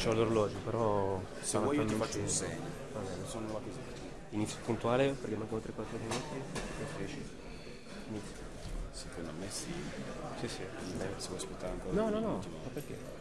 c'ho l'orologio, però... Se vuoi io ti faccio un segno. Va bene. Sono là così. Inizio puntuale, perché mancano 3-4 minuti. e finisci. Inizio. Secondo me sì. Sì, sì. Se vuoi aspettare ancora. No, no, no, ma perché?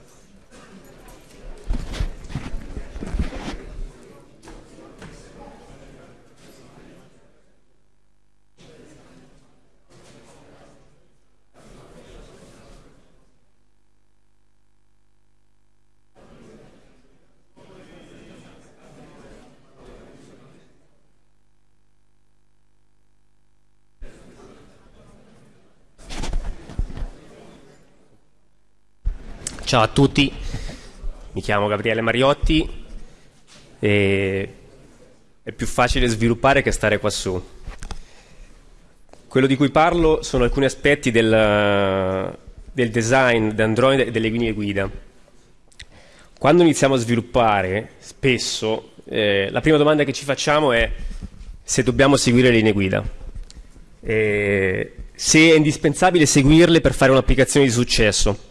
Ciao a tutti, mi chiamo Gabriele Mariotti e è più facile sviluppare che stare qua su. Quello di cui parlo sono alcuni aspetti del, del design di Android e delle linee guida. Quando iniziamo a sviluppare, spesso eh, la prima domanda che ci facciamo è se dobbiamo seguire le linee guida, e se è indispensabile seguirle per fare un'applicazione di successo.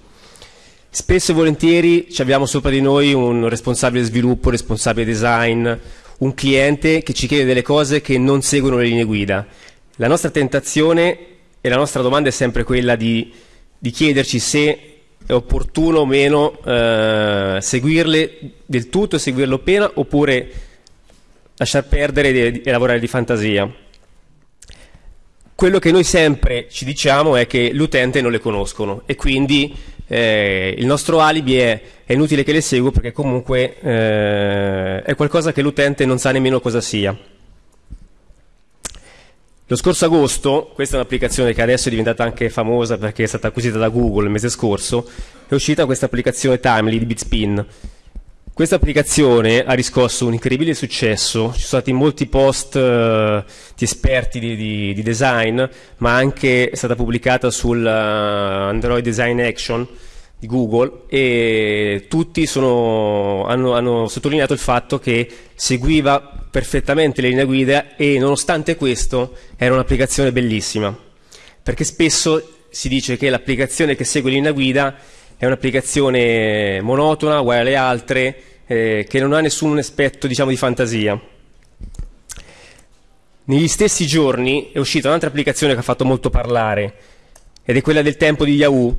Spesso e volentieri abbiamo sopra di noi un responsabile sviluppo, responsabile design, un cliente che ci chiede delle cose che non seguono le linee guida. La nostra tentazione e la nostra domanda è sempre quella di, di chiederci se è opportuno o meno eh, seguirle del tutto e seguirlo appena oppure lasciar perdere e lavorare di fantasia. Quello che noi sempre ci diciamo è che l'utente non le conoscono e quindi eh, il nostro alibi è, è inutile che le seguo perché comunque eh, è qualcosa che l'utente non sa nemmeno cosa sia. Lo scorso agosto, questa è un'applicazione che adesso è diventata anche famosa perché è stata acquisita da Google il mese scorso, è uscita questa applicazione Timely di Bitspin. Questa applicazione ha riscosso un incredibile successo, ci sono stati molti post eh, di esperti di, di, di, design, ma anche è stata pubblicata sul uh, Android Design Action di Google e tutti sono, hanno, hanno sottolineato il fatto che seguiva perfettamente le linee guida e nonostante questo era un'applicazione bellissima, perché spesso si dice che l'applicazione che segue linea guida è un'applicazione monotona, uguale alle altre, eh, che non ha nessun aspetto diciamo, di fantasia. Negli stessi giorni è uscita un'altra applicazione che ha fatto molto parlare ed è quella del tempo di Yahoo.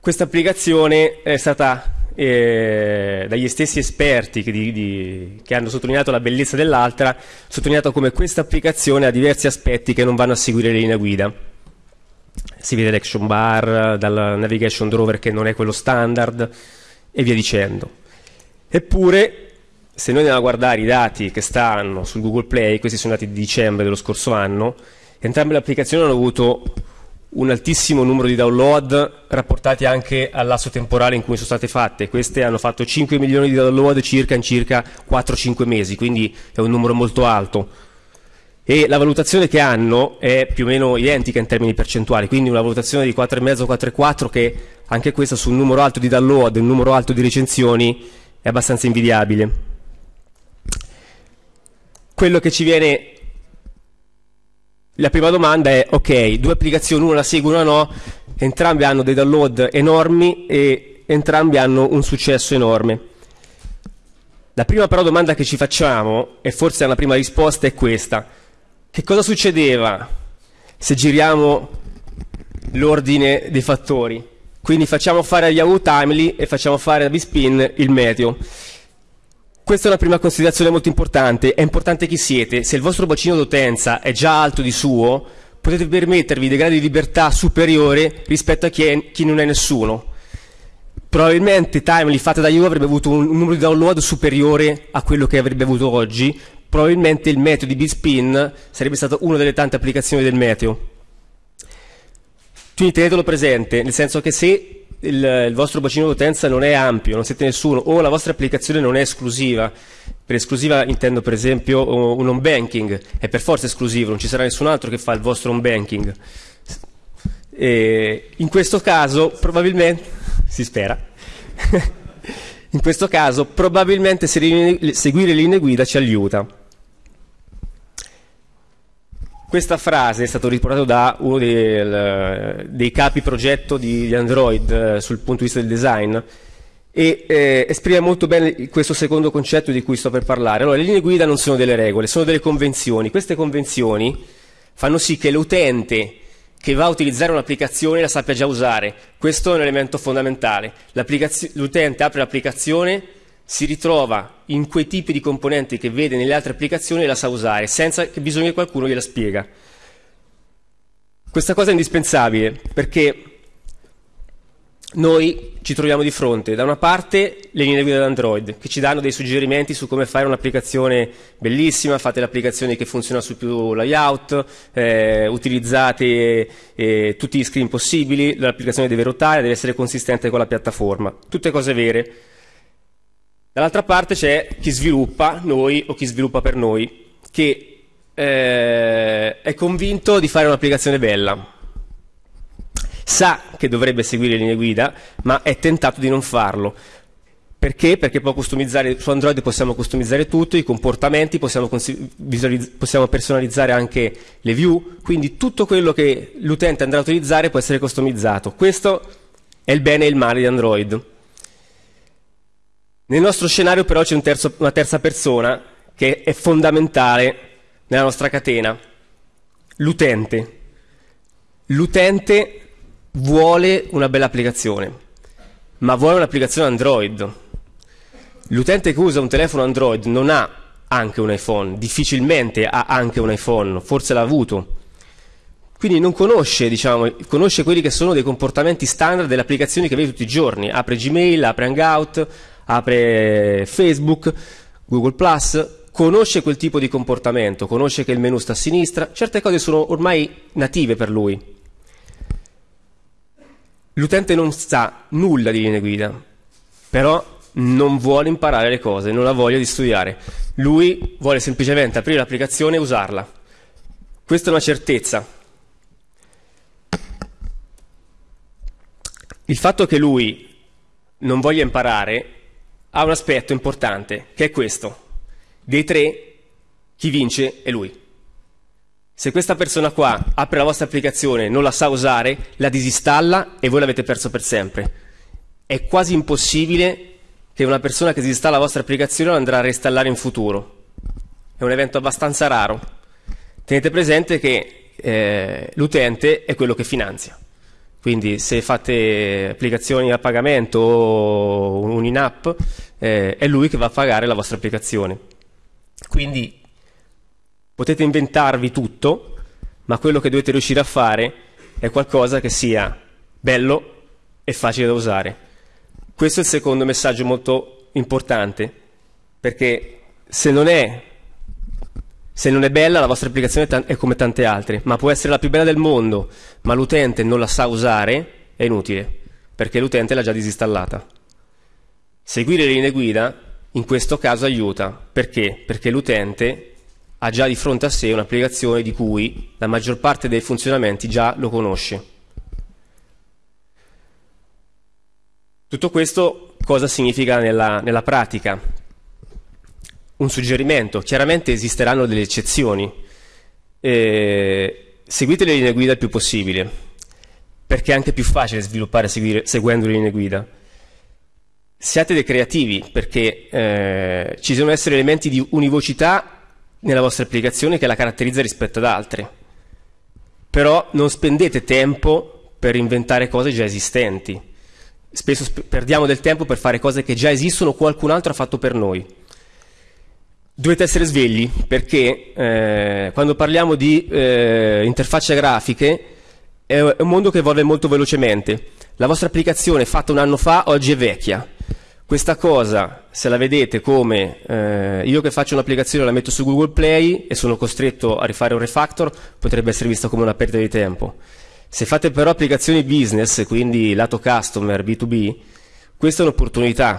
Questa applicazione è stata eh, dagli stessi esperti che, di, di, che, hanno sottolineato la bellezza dell'altra, sottolineato come questa applicazione ha diversi aspetti che non vanno a seguire le linee guida. Si vede l'action bar, dal navigation drawer che non è quello standard e via dicendo. Eppure, se noi andiamo a guardare i dati che stanno sul Google Play, questi sono dati di dicembre dello scorso anno, entrambe le applicazioni hanno avuto un altissimo numero di download rapportati anche al lasso temporale in cui sono state fatte. Queste hanno fatto 5 milioni di download circa in circa 4-5 mesi, quindi è un numero molto alto. E la valutazione che hanno è più o meno identica in termini percentuali, quindi una valutazione di 4,5-4,4 che anche questa su un numero alto di download e un numero alto di recensioni è abbastanza invidiabile. Quello che ci viene la prima domanda è, ok, due applicazioni, una la segue, una no, entrambe hanno dei download enormi e entrambi hanno un successo enorme. La prima però domanda che ci facciamo, e forse la prima risposta, è questa. Che cosa succedeva se giriamo l'ordine dei fattori? Quindi facciamo fare a Yahoo Timely e facciamo fare a Bispin il meteo. Questa è una prima considerazione molto importante. È importante chi siete. Se il vostro bacino d'utenza è già alto di suo, potete permettervi dei gradi di libertà superiore rispetto a chi, è, chi non è nessuno. Probabilmente Timely fatta da Yahoo avrebbe avuto un, numero di download superiore a quello che avrebbe avuto oggi. Probabilmente il meteo di Bitspin sarebbe stata una delle tante applicazioni del meteo. Quindi tenetelo presente, nel senso che se il, il, vostro bacino d'utenza non è ampio, non siete nessuno, o la vostra applicazione non è esclusiva, per esclusiva intendo per esempio un home banking, è per forza esclusivo, non ci sarà nessun altro che fa il vostro home banking. E in questo caso probabilmente, si spera, in questo caso probabilmente seguire le linee guida ci aiuta. Questa frase è stata riportata da uno dei, dei capi progetto di, Android eh, sul punto di vista del design e eh, esprime molto bene questo secondo concetto di cui sto per parlare. Allora, le linee guida non sono delle regole, sono delle convenzioni. Queste convenzioni fanno sì che l'utente che va a utilizzare un'applicazione la sappia già usare. Questo è un elemento fondamentale. L'utente apre l'applicazione, si ritrova in quei tipi di componenti che vede nelle altre applicazioni e la sa usare, senza che bisogna che qualcuno gliela spiega. Questa cosa è indispensabile perché noi ci troviamo di fronte da una parte le linee guida Android che ci danno dei suggerimenti su come fare un'applicazione bellissima, fate l'applicazione che funziona su più layout, eh, utilizzate eh, tutti gli screen possibili, l'applicazione deve ruotare, deve essere consistente con la piattaforma, tutte cose vere. Dall'altra parte c'è chi sviluppa, noi o chi sviluppa per noi, che eh, è convinto di fare un'applicazione bella sa che dovrebbe seguire le linee guida, ma è tentato di non farlo. Perché? Perché su Android possiamo customizzare tutto, i comportamenti, possiamo, possiamo, personalizzare anche le view, quindi tutto quello che l'utente andrà a utilizzare può essere customizzato. Questo è il bene e il male di Android. Nel nostro scenario però c'è un una terza persona che è fondamentale nella nostra catena, l'utente. L'utente vuole una bella applicazione, ma vuole un'applicazione Android. L'utente che usa un telefono Android non ha anche un iPhone, difficilmente ha anche un iPhone, forse l'ha avuto. Quindi non conosce, diciamo, conosce quelli che sono dei comportamenti standard delle applicazioni che vede tutti i giorni. Apre Gmail, apre Hangout, apre Facebook, Google conosce quel tipo di comportamento, conosce che il menu sta a sinistra, certe cose sono ormai native per lui. L'utente non sa nulla di linee guida, però non vuole imparare le cose, non ha voglia di studiare. Lui vuole semplicemente aprire l'applicazione e usarla. Questa è una certezza. Il fatto che lui non voglia imparare ha un aspetto importante, che è questo. Dei tre, chi vince è lui. Se questa persona qua apre la vostra applicazione, non la sa usare, la disinstalla e voi l'avete perso per sempre. È quasi impossibile che una persona che disinstalla la vostra applicazione andrà a reinstallare in futuro. È un evento abbastanza raro. Tenete presente che eh, l'utente è quello che finanzia. Quindi se fate applicazioni a pagamento o un in-app, eh, è lui che va a pagare la vostra applicazione. Quindi Potete inventarvi tutto, ma quello che dovete riuscire a fare è qualcosa che sia bello e facile da usare. Questo è il secondo messaggio molto importante, perché se non è, se non è bella la vostra applicazione è come tante altre, ma può essere la più bella del mondo, ma l'utente non la sa usare, è inutile, perché l'utente l'ha già disinstallata. Seguire le linee guida in questo caso aiuta, perché? Perché l'utente ha già di fronte a sé un'applicazione di cui la maggior parte dei funzionamenti già lo conosce. Tutto questo cosa significa nella, nella pratica? Un suggerimento, chiaramente esisteranno delle eccezioni. Eh, seguite le linee guida il più possibile, perché è anche più facile sviluppare seguire, seguendo le linee guida. Siate dei creativi, perché eh, ci devono essere elementi di univocità nella vostra applicazione che la caratterizza rispetto ad altre. Però non spendete tempo per inventare cose già esistenti. Spesso sp- perdiamo del tempo per fare cose che già esistono o qualcun altro ha fatto per noi. Dovete essere svegli perché eh, quando parliamo di eh, interfacce grafiche è un mondo che evolve molto velocemente. La vostra applicazione fatta un anno fa oggi è vecchia questa cosa, se la vedete come eh, io che faccio un'applicazione la metto su Google Play e sono costretto a rifare un refactor, potrebbe essere vista come una perdita di tempo. Se fate però applicazioni business, quindi lato customer, B2B, questa è un'opportunità,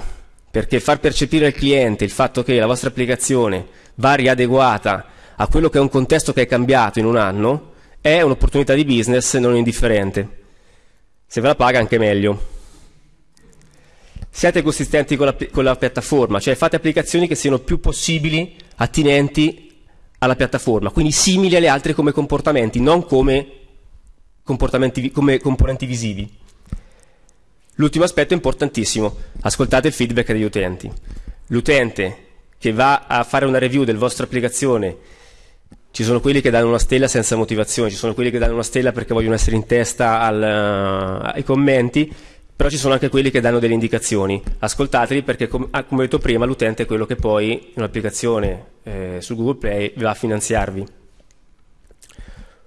perché far percepire al cliente il fatto che la vostra applicazione va riadeguata a quello che è un contesto che è cambiato in un anno, è un'opportunità di business non indifferente. Se ve la paga anche meglio siate consistenti con la, con la, piattaforma, cioè fate applicazioni che siano più possibili attinenti alla piattaforma, quindi simili alle altre come comportamenti, non come, comportamenti, come componenti visivi. L'ultimo aspetto importantissimo, ascoltate il feedback degli utenti. L'utente che va a fare una review del vostro applicazione, ci sono quelli che danno una stella senza motivazione, ci sono quelli che danno una stella perché vogliono essere in testa al, uh, ai commenti, però ci sono anche quelli che danno delle indicazioni. Ascoltateli perché, com- ah, come ho detto prima, l'utente è quello che poi in un'applicazione eh, su Google Play va a finanziarvi.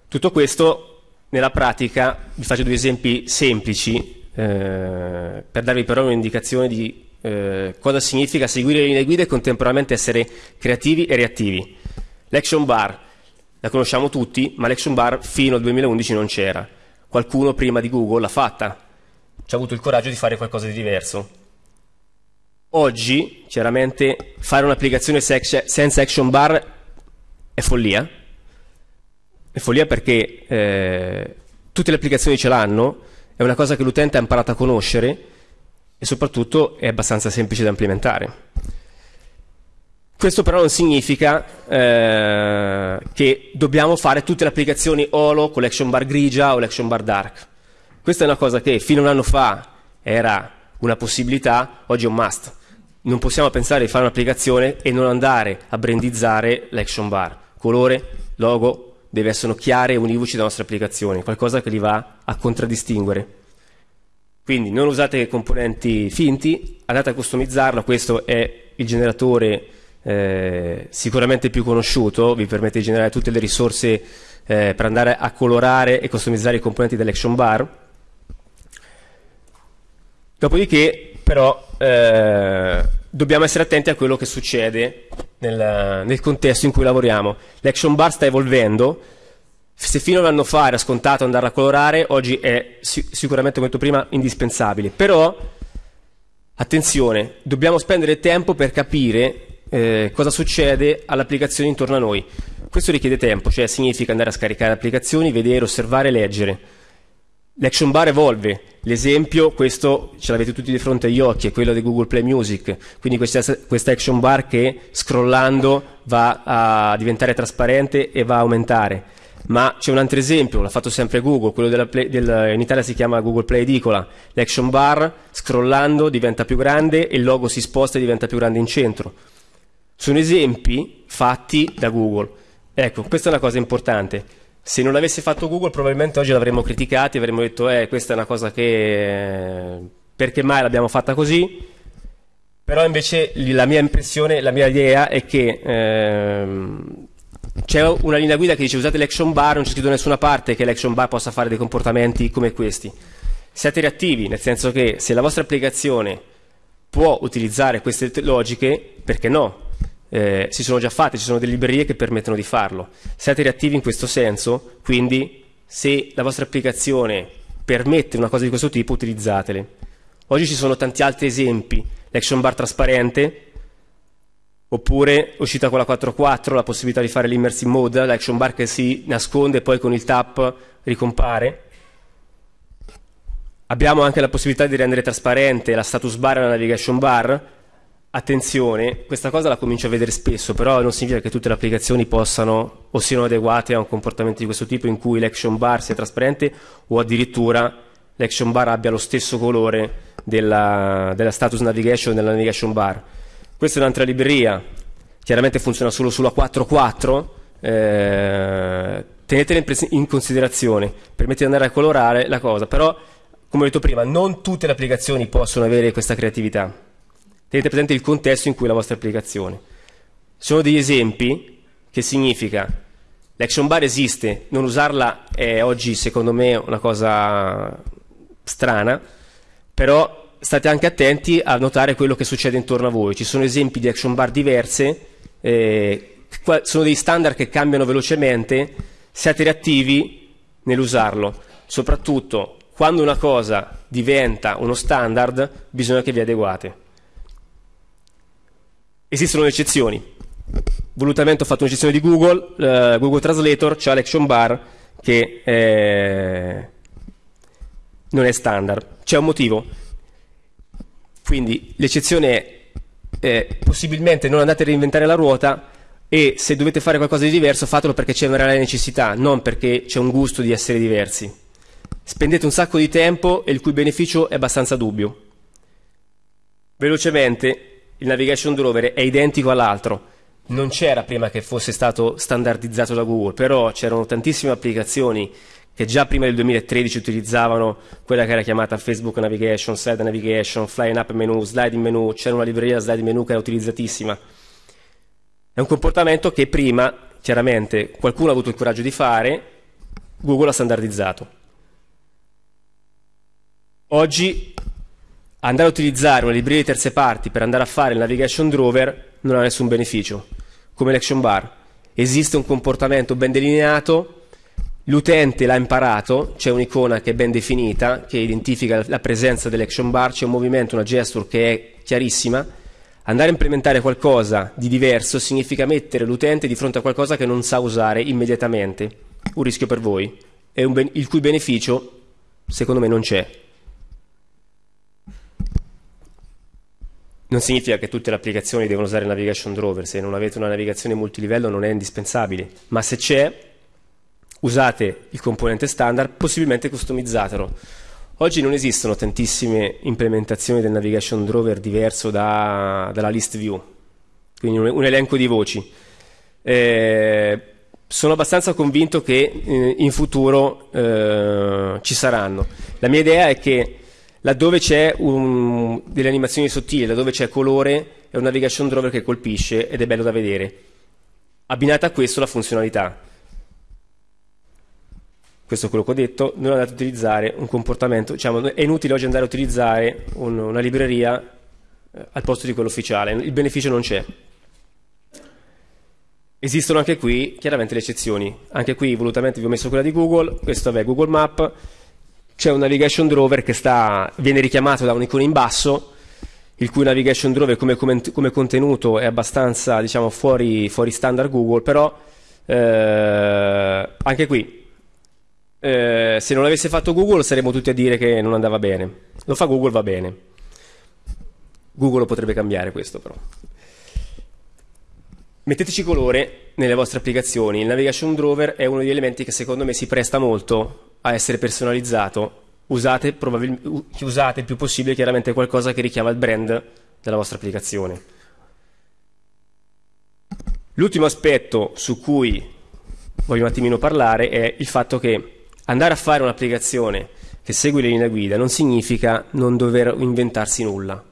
Tutto questo nella pratica, vi faccio due esempi semplici eh, per darvi però un'indicazione di eh, cosa significa seguire le linee guida e contemporaneamente essere creativi e reattivi. L'action bar, la conosciamo tutti, ma l'action bar fino al 2011 non c'era. Qualcuno prima di Google l'ha fatta, ci ha avuto il coraggio di fare qualcosa di diverso. Oggi, chiaramente, fare un'applicazione senza action bar è follia. È follia perché eh, tutte le applicazioni ce l'hanno, è una cosa che l'utente ha imparato a conoscere e soprattutto è abbastanza semplice da implementare. Questo però non significa eh, che dobbiamo fare tutte le applicazioni Holo con l'action bar grigia o l'action bar dark. Questa è una cosa che fino a un anno fa era una possibilità, oggi è un must. Non possiamo pensare di fare un'applicazione e non andare a brandizzare l'action bar. Colore, logo, deve essere chiare e univoci della nostra applicazione, qualcosa che li va a contraddistinguere. Quindi non usate componenti finti, andate a customizzarlo, questo è il generatore eh, sicuramente più conosciuto, vi permette di generare tutte le risorse eh, per andare a colorare e customizzare i componenti dell'action bar. Dopodiché però eh, dobbiamo essere attenti a quello che succede nel, nel contesto in cui lavoriamo. L'action bar sta evolvendo, se fino a un anno fa era scontato andare a colorare, oggi è sicuramente, come detto prima, indispensabile. Però, attenzione, dobbiamo spendere tempo per capire eh, cosa succede all'applicazione intorno a noi. Questo richiede tempo, cioè significa andare a scaricare applicazioni, vedere, osservare, leggere. L'action bar evolve, l'esempio, questo ce l'avete tutti di fronte agli occhi, è quello di Google Play Music, quindi questa, questa action bar che scrollando va a diventare trasparente e va a aumentare. Ma c'è un altro esempio, l'ha fatto sempre Google, quello Play, del, in Italia si chiama Google Play Edicola, l'action bar scrollando diventa più grande e il logo si sposta e diventa più grande in centro. Sono esempi fatti da Google. Ecco, questa è una cosa importante se non l'avesse fatto Google probabilmente oggi l'avremmo criticati, avremmo detto eh, questa è una cosa che perché mai l'abbiamo fatta così? Però invece la mia impressione, la mia idea è che ehm, c'è una linea guida che dice usate l'action bar, non c'è scritto da nessuna parte che l'action bar possa fare dei comportamenti come questi. Siate reattivi, nel senso che se la vostra applicazione può utilizzare queste logiche, perché no? Eh, si sono già fatte, ci sono delle librerie che permettono di farlo. Siate reattivi in questo senso, quindi se la vostra applicazione permette una cosa di questo tipo, utilizzatele. Oggi ci sono tanti altri esempi, l'action bar trasparente, oppure uscita con la 4.4 la possibilità di fare l'immersive mode, l'action bar che si nasconde e poi con il tap ricompare. Abbiamo anche la possibilità di rendere trasparente la status bar e la navigation bar, Attenzione, questa cosa la comincio a vedere spesso, però non significa che tutte le applicazioni possano o siano adeguate a un comportamento di questo tipo in cui l'action bar sia trasparente o addirittura l'action bar abbia lo stesso colore della, della status navigation della navigation bar. Questa è un'altra libreria, chiaramente funziona solo sulla 4.4, eh, tenetela in, in considerazione, permette di andare a colorare la cosa, però come ho detto prima, non tutte le applicazioni possono avere questa creatività tenete presente il contesto in cui è la vostra applicazione. Sono degli esempi che significa l'action bar esiste, non usarla è oggi secondo me una cosa strana, però state anche attenti a notare quello che succede intorno a voi. Ci sono esempi di action bar diverse, eh, sono dei standard che cambiano velocemente, siate reattivi nell'usarlo. Soprattutto quando una cosa diventa uno standard bisogna che vi adeguate. Esistono le eccezioni. Volutamente ho fatto un'eccezione di Google, uh, Google Translator, c'è l'action bar che eh, non è standard. C'è un motivo. Quindi l'eccezione è eh, possibilmente non andate a reinventare la ruota e se dovete fare qualcosa di diverso fatelo perché c'è una reale necessità, non perché c'è un gusto di essere diversi. spendete un sacco di tempo e il cui beneficio è abbastanza dubbio. Velocemente, il navigation drawer è identico all'altro. Non c'era prima che fosse stato standardizzato da Google, però c'erano tantissime applicazioni che già prima del 2013 utilizzavano quella che era chiamata Facebook Navigation, Slide Navigation, Flying Up Menu, Sliding Menu, c'era una libreria Sliding Menu che era utilizzatissima. È un comportamento che prima, chiaramente, qualcuno ha avuto il coraggio di fare, Google ha standardizzato. Oggi andare a utilizzare una libreria di terze parti per andare a fare il navigation drawer non ha nessun beneficio, come l'action bar. Esiste un comportamento ben delineato, l'utente l'ha imparato, c'è un'icona che è ben definita, che identifica la presenza dell'action bar, c'è un movimento, una gesture che è chiarissima. Andare a implementare qualcosa di diverso significa mettere l'utente di fronte a qualcosa che non sa usare immediatamente, un rischio per voi, il cui beneficio secondo me non c'è. Non significa che tutte le applicazioni devono usare navigation drawer, se non avete una navigazione multilivello non è indispensabile, ma se c'è, usate il componente standard, possibilmente customizzatelo. Oggi non esistono tantissime implementazioni del navigation drawer diverso da, dalla list view, quindi un, un elenco di voci. Eh, sono abbastanza convinto che eh, in futuro eh, ci saranno. La mia idea è che laddove c'è delle animazioni sottili, laddove c'è colore, è un navigation drawer che colpisce ed è bello da vedere. Abbinata a questo la funzionalità. Questo è quello che ho detto, non andate a utilizzare un comportamento, diciamo, è inutile oggi andare a utilizzare un, una libreria eh, al posto di quello ufficiale, il beneficio non c'è. Esistono anche qui chiaramente le eccezioni, anche qui volutamente vi ho messo quella di Google, questo è Google Map, c'è un navigation drawer che sta, viene richiamato da un'icona in basso, il cui navigation drawer come, come, come contenuto è abbastanza diciamo, fuori, fuori, standard Google, però eh, anche qui, eh, se non l'avesse fatto Google saremmo tutti a dire che non andava bene. Lo fa Google, va bene. Google potrebbe cambiare questo però. Metteteci colore nelle vostre applicazioni. Il navigation drawer è uno degli elementi che secondo me si presta molto a essere personalizzato, usate, usate il più possibile chiaramente qualcosa che richiama il brand della vostra applicazione. L'ultimo aspetto su cui voglio un attimino parlare è il fatto che andare a fare un'applicazione che segue le linee guida non significa non dover inventarsi nulla.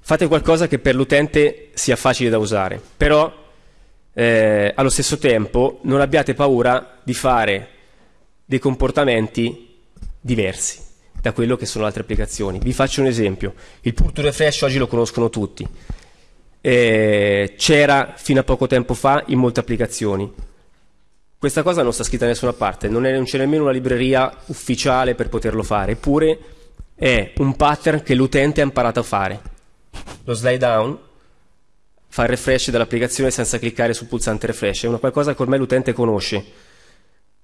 Fate qualcosa che per l'utente sia facile da usare, però eh, allo stesso tempo non abbiate paura di fare dei comportamenti diversi da quello che sono altre applicazioni. Vi faccio un esempio. Il pull to refresh oggi lo conoscono tutti. Eh, c'era fino a poco tempo fa in molte applicazioni. Questa cosa non sta scritta da nessuna parte, non, è, non c'è nemmeno una libreria ufficiale per poterlo fare, eppure è un pattern che l'utente ha imparato a fare. Lo slide down fa il refresh dell'applicazione senza cliccare sul pulsante refresh, è una qualcosa che ormai l'utente conosce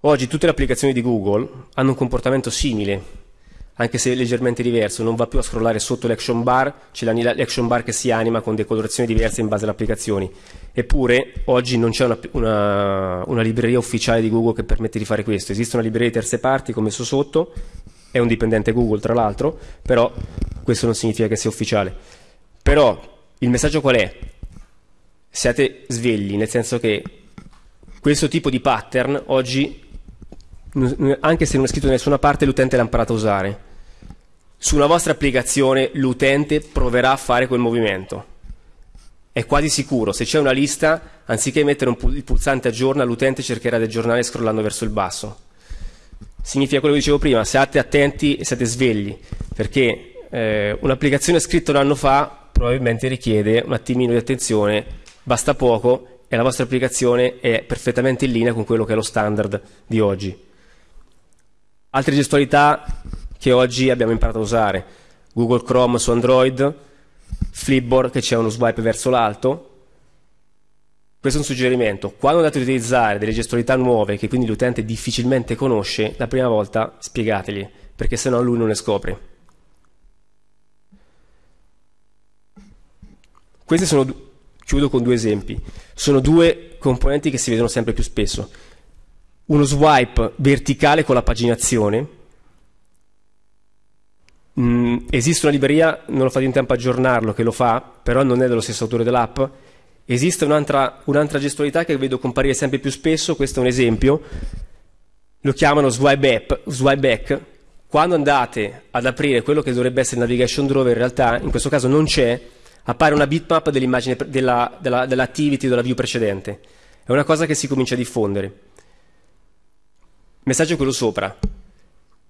Oggi tutte le applicazioni di Google hanno un comportamento simile, anche se leggermente diverso, non va più a scrollare sotto l'action bar, c'è l'action bar che si anima con decolorazioni diverse in base alle applicazioni. Eppure oggi non c'è una, una, una, libreria ufficiale di Google che permette di fare questo. Esiste una libreria di terze parti, come messo sotto, è un dipendente Google tra l'altro, però questo non significa che sia ufficiale. Però il messaggio qual è? Siate svegli, nel senso che questo tipo di pattern oggi anche se non è scritto da nessuna parte, l'utente l'ha imparato a usare. Su una vostra applicazione l'utente proverà a fare quel movimento. È quasi sicuro, se c'è una lista, anziché mettere pu- il pulsante aggiorna, l'utente cercherà di aggiornare scrollando verso il basso. Significa quello che dicevo prima, siate attenti e siate svegli, perché eh, un'applicazione scritta un anno fa probabilmente richiede un attimino di attenzione, basta poco e la vostra applicazione è perfettamente in linea con quello che è lo standard di oggi. Altre gestualità che oggi abbiamo imparato a usare. Google Chrome su Android, Flipboard che c'è uno swipe verso l'alto. Questo è un suggerimento. Quando andate ad utilizzare delle gestualità nuove che quindi l'utente difficilmente conosce, la prima volta spiegategli, perché sennò lui non le scopre. Questi sono, chiudo con due esempi, sono due componenti che si vedono sempre più spesso uno swipe verticale con la paginazione Mm, esiste una libreria, non ho fatto in tempo a aggiornarlo, che lo fa, però non è dello stesso autore dell'app. Esiste un'altra, un'altra gestualità che vedo comparire sempre più spesso, questo è un esempio, lo chiamano swipe, up, swipe back. Quando andate ad aprire quello che dovrebbe essere il navigation drawer, in realtà in questo caso non c'è, appare una bitmap dell'immagine della, della, dell'activity della view precedente. È una cosa che si comincia a diffondere. Messaggio quello sopra.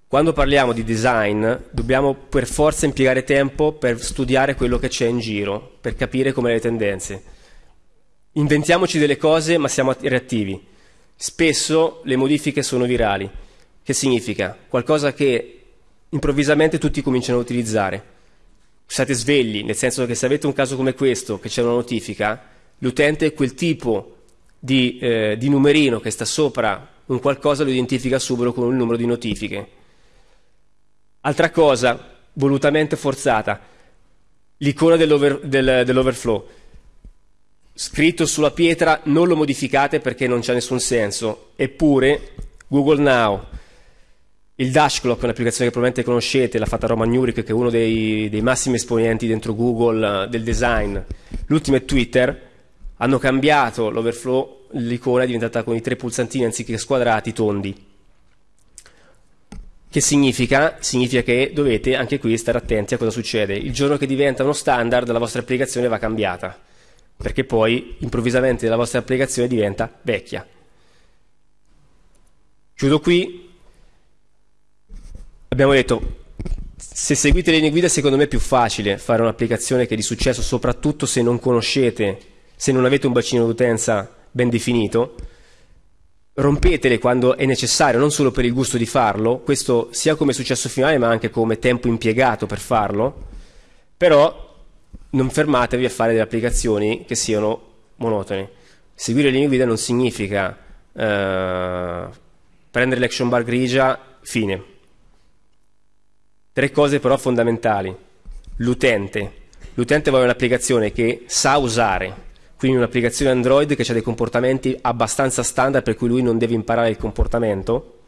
Quando parliamo di design dobbiamo per forza impiegare tempo per studiare quello che c'è in giro, per capire come le tendenze. Inventiamoci delle cose ma siamo reattivi. Spesso le modifiche sono virali. Che significa? Qualcosa che improvvisamente tutti cominciano a utilizzare. State svegli, nel senso che se avete un caso come questo, che c'è una notifica, l'utente quel tipo di, eh, di numerino che sta sopra un qualcosa lo identifica subito con il numero di notifiche Altra cosa, volutamente forzata, l'icona dell'over, del, dell'overflow. Scritto sulla pietra, non lo modificate perché non c'è nessun senso. Eppure, Google Now, il Dash Clock, un'applicazione che probabilmente conoscete, l'ha fatta Roman Nuric, che è uno dei, dei massimi esponenti dentro Google uh, del design. L'ultimo è Twitter, hanno cambiato l'overflow, l'icona è diventata con i tre pulsantini anziché squadrati tondi. Che significa? Significa che dovete anche qui stare attenti a cosa succede. Il giorno che diventa uno standard la vostra applicazione va cambiata, perché poi improvvisamente la vostra applicazione diventa vecchia. Chiudo qui. Abbiamo detto, se seguite le linee guida secondo me è più facile fare un'applicazione che è di successo, soprattutto se non conoscete, se non avete un bacino d'utenza ben definito rompetele quando è necessario, non solo per il gusto di farlo, questo sia come successo finale ma anche come tempo impiegato per farlo, però non fermatevi a fare delle applicazioni che siano monotone. Seguire le linee guida non significa eh, prendere l'action bar grigia, fine. Tre cose però fondamentali. L'utente. L'utente vuole un'applicazione che sa usare, quindi un'applicazione Android che ha dei comportamenti abbastanza standard per cui lui non deve imparare il comportamento.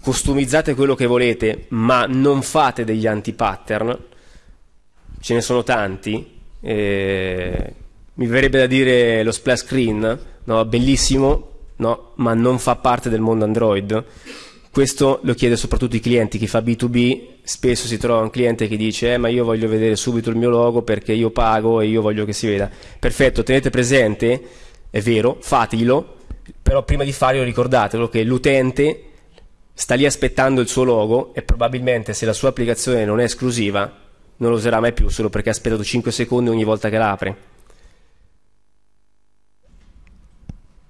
Customizzate quello che volete, ma non fate degli anti-pattern, ce ne sono tanti. Eh, mi verrebbe da dire lo splash screen, no? bellissimo, no? ma non fa parte del mondo Android. Questo lo chiede soprattutto i clienti, chi fa B2B spesso si trova un cliente che dice eh, ma io voglio vedere subito il mio logo perché io pago e io voglio che si veda. Perfetto, tenete presente, è vero, fatelo, però prima di farlo ricordatelo che l'utente sta lì aspettando il suo logo e probabilmente se la sua applicazione non è esclusiva non lo userà mai più solo perché ha aspettato 5 secondi ogni volta che la apre.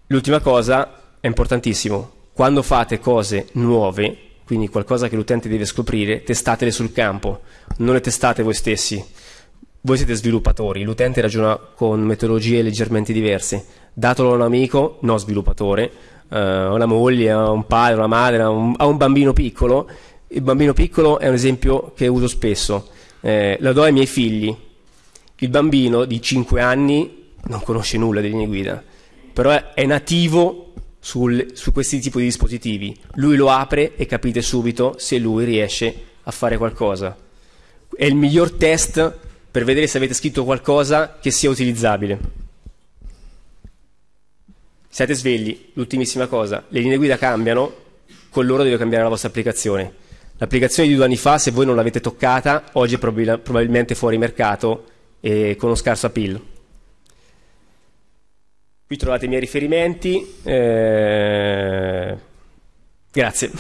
L'ultima cosa è importantissimo, quando fate cose nuove quindi qualcosa che l'utente deve scoprire, testatele sul campo, non le testate voi stessi. Voi siete sviluppatori, l'utente ragiona con metodologie leggermente diverse. Datelo a un amico, no sviluppatore, uh, a una moglie, a un padre, a una madre, a un, a un, bambino piccolo. Il bambino piccolo è un esempio che uso spesso. Eh, lo do ai miei figli. Il bambino di 5 anni non conosce nulla di linee guida, però è, è nativo sul, su questi tipi di dispositivi. Lui lo apre e capite subito se lui riesce a fare qualcosa. È il miglior test per vedere se avete scritto qualcosa che sia utilizzabile. Siate svegli, l'ultimissima cosa, le linee guida cambiano, con loro deve cambiare la vostra applicazione. L'applicazione di due anni fa, se voi non l'avete toccata, oggi è probabilmente fuori mercato e con uno scarso appeal. Qui trovate i miei riferimenti. Eh... Grazie.